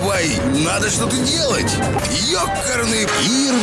давай, надо что-то делать. Ёкарный пир